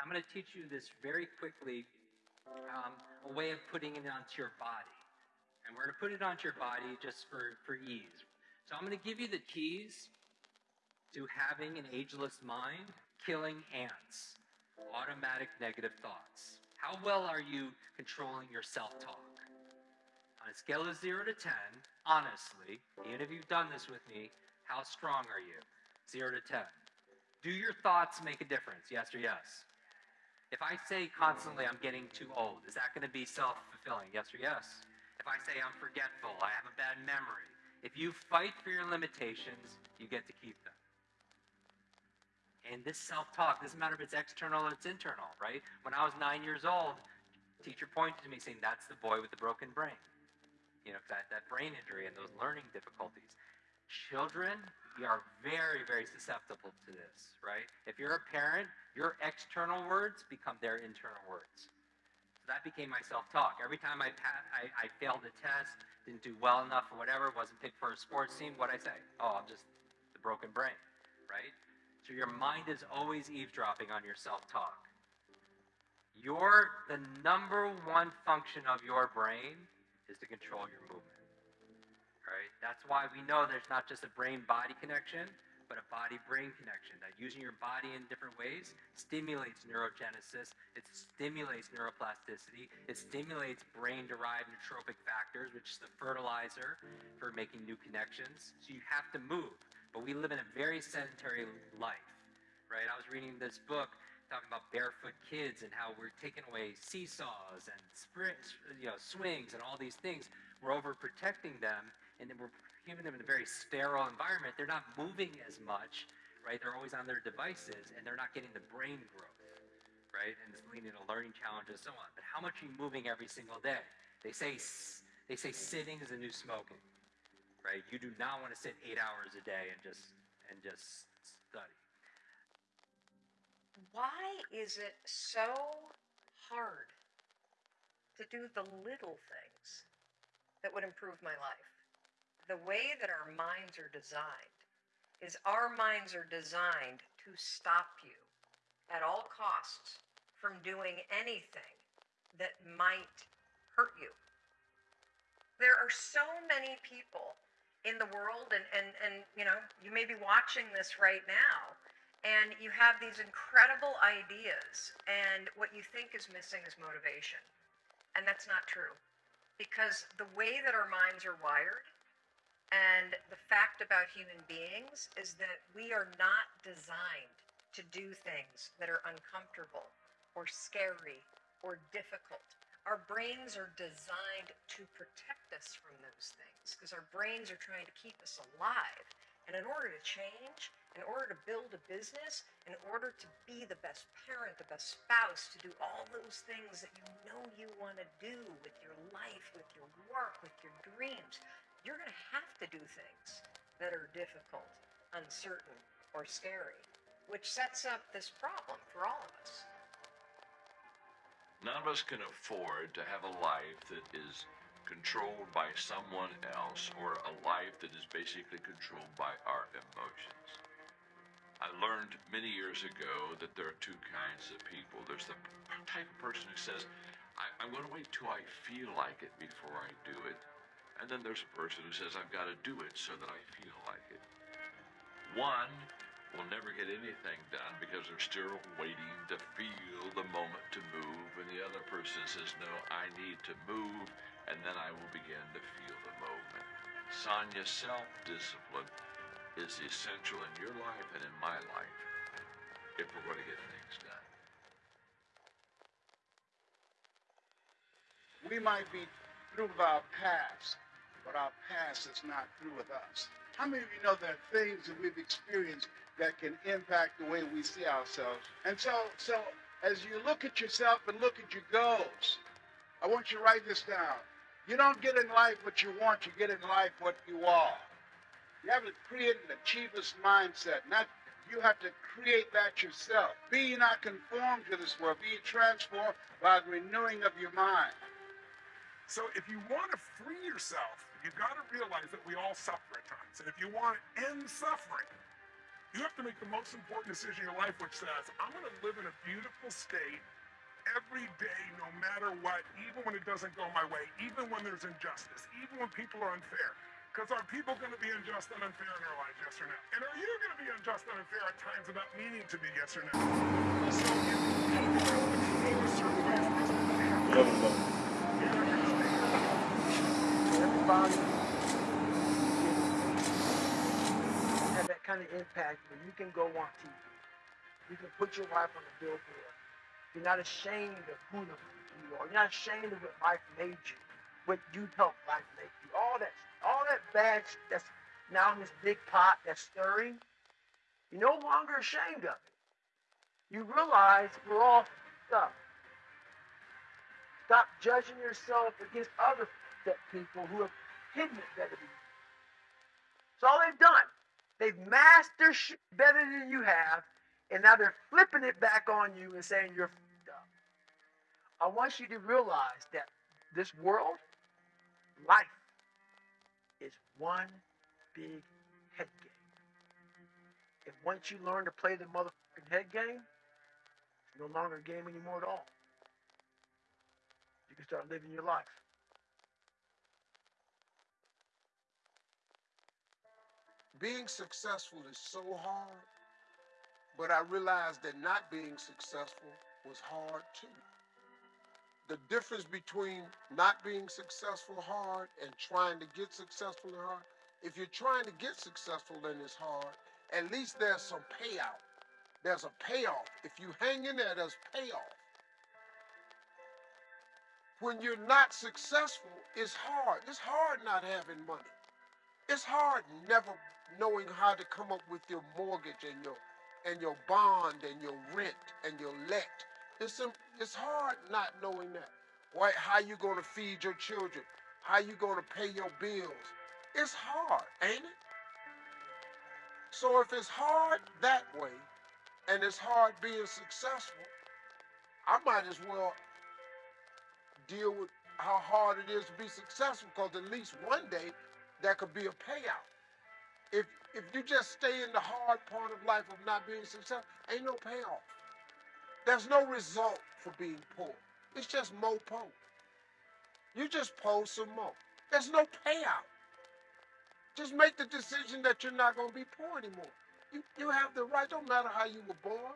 I'm going to teach you this very quickly, um, a way of putting it onto your body. And we're going to put it onto your body just for, for ease. So I'm going to give you the keys to having an ageless mind, killing ants, automatic negative thoughts. How well are you controlling your self-talk? On a scale of 0 to 10, honestly, even if you've done this with me, how strong are you? 0 to 10. Do your thoughts make a difference, yes or yes? If I say constantly I'm getting too old, is that going to be self-fulfilling, yes or yes? If I say I'm forgetful, I have a bad memory, if you fight for your limitations, you get to keep them. And this self-talk doesn't matter if it's external or it's internal, right? When I was nine years old, teacher pointed to me saying, that's the boy with the broken brain. You know, that, that brain injury and those learning difficulties. Children we are very, very susceptible to this, right? If you're a parent, your external words become their internal words. So that became my self-talk. Every time I, I, I failed a test, didn't do well enough or whatever, wasn't picked for a sports team, what I say? Oh, I'm just the broken brain, right? So your mind is always eavesdropping on your self-talk. Your the number one function of your brain is to control your movement. That's why we know there's not just a brain-body connection, but a body-brain connection. That using your body in different ways stimulates neurogenesis, it stimulates neuroplasticity, it stimulates brain-derived neurotrophic factors, which is the fertilizer for making new connections. So you have to move. But we live in a very sedentary life, right? I was reading this book talking about barefoot kids and how we're taking away seesaws and sprints, you know, swings and all these things. We're overprotecting them, and then we're giving them in a very sterile environment. They're not moving as much, right? They're always on their devices, and they're not getting the brain growth, right? And it's leading to learning challenges, and so on. But how much are you moving every single day? They say they say sitting is the new smoking right? You do not want to sit eight hours a day and just and just study. Why is it so hard to do the little things that would improve my life? The way that our minds are designed is our minds are designed to stop you at all costs from doing anything that might hurt you. There are so many people in the world and, and, and you know you may be watching this right now and you have these incredible ideas and what you think is missing is motivation and that's not true because the way that our minds are wired and the fact about human beings is that we are not designed to do things that are uncomfortable or scary or difficult our brains are designed to protect us from those things because our brains are trying to keep us alive. And in order to change, in order to build a business, in order to be the best parent, the best spouse, to do all those things that you know you want to do with your life, with your work, with your dreams, you're going to have to do things that are difficult, uncertain, or scary, which sets up this problem for all of us. None of us can afford to have a life that is controlled by someone else or a life that is basically controlled by our emotions. I learned many years ago that there are two kinds of people. There's the type of person who says, I, am going to wait till I feel like it before I do it. And then there's a person who says, I've got to do it so that I feel like it. One will never get anything done because they're still waiting to feel the moment to move. And the other person says, no, I need to move, and then I will begin to feel the movement. Sonia, self-discipline is essential in your life and in my life if we're going to get things done. We might be through our past, but our past is not through with us. How many of you know there are things that we've experienced that can impact the way we see ourselves. And so, so as you look at yourself and look at your goals, I want you to write this down. You don't get in life what you want, you get in life what you are. You have to create an achiever's mindset, not you have to create that yourself. Be not conformed to this world, be transformed by the renewing of your mind. So if you want to free yourself, you've got to realize that we all suffer at times. And if you want to end suffering, You have to make the most important decision in your life, which says, I'm going to live in a beautiful state every day, no matter what, even when it doesn't go my way, even when there's injustice, even when people are unfair. Because are people going to be unjust and unfair in our lives, yes or no? And are you going to be unjust and unfair at times without meaning to be, yes or no? So if going to behave a certain way, it's because they have to. You're not going to stay have that kind of impact where you can go on TV. You can put your wife on the billboard. You're not ashamed of who you are. You're not ashamed of what life made you, what you helped life make you. All that, all that bad that's now in this big pot that's stirring. You're no longer ashamed of it. You realize we're all up. Stop judging yourself against other up people who have hidden it better than you. That's all they've done. They've their shit better than you have, and now they're flipping it back on you and saying you're f***ed up. I want you to realize that this world, life, is one big head game. And once you learn to play the motherfucking head game, it's no longer a game anymore at all. You can start living your life. Being successful is so hard, but I realized that not being successful was hard too. The difference between not being successful hard and trying to get successful hard, if you're trying to get successful and it's hard, at least there's some payout. There's a payoff. If you hang in there, there's payoff. When you're not successful, it's hard. It's hard not having money. It's hard never knowing how to come up with your mortgage and your and your bond and your rent and your let. It's it's hard not knowing that. Why how you gonna feed your children? How you gonna pay your bills? It's hard, ain't it? So if it's hard that way, and it's hard being successful, I might as well deal with how hard it is to be successful because at least one day there could be a payout. If if you just stay in the hard part of life of not being successful, ain't no payoff. There's no result for being poor. It's just more po. You just po some more. There's no payout. Just make the decision that you're not gonna be poor anymore. You you have the right, don't matter how you were born.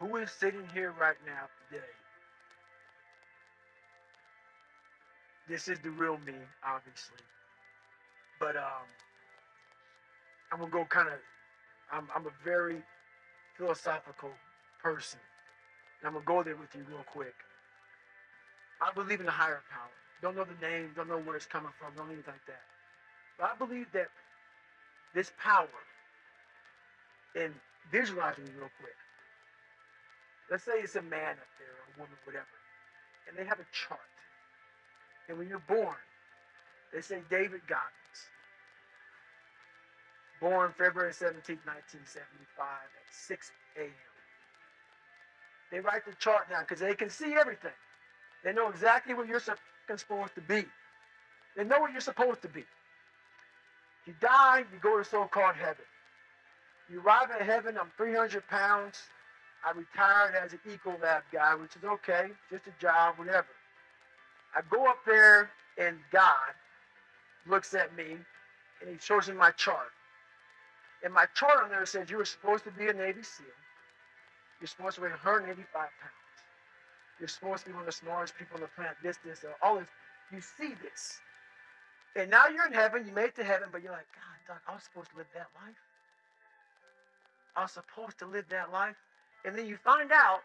Who is sitting here right now today? This is the real me, obviously. But um, I'm gonna go kind of. I'm I'm a very philosophical person. And I'm gonna go there with you real quick. I believe in a higher power. Don't know the name, don't know where it's coming from, don't anything like that. But I believe that this power, and visualizing real quick. Let's say it's a man up there, or a woman, whatever, and they have a chart. And when you're born, they say David Goggins, born February 17, 1975 at 6 a.m. They write the chart down because they can see everything. They know exactly where you're supposed to be. They know where you're supposed to be. You die, you go to so-called heaven. You arrive at heaven, I'm 300 pounds. I retired as an Ecolab guy, which is okay, just a job, whatever. I go up there, and God looks at me, and He shows me my chart. And my chart on there says you were supposed to be a Navy SEAL. You're supposed to weigh 185 pounds. You're supposed to be one of the smartest people on the planet. This, this, and all this. You see this. And now you're in heaven. You made it to heaven, but you're like, God, Doc, I was supposed to live that life. I was supposed to live that life. And then you find out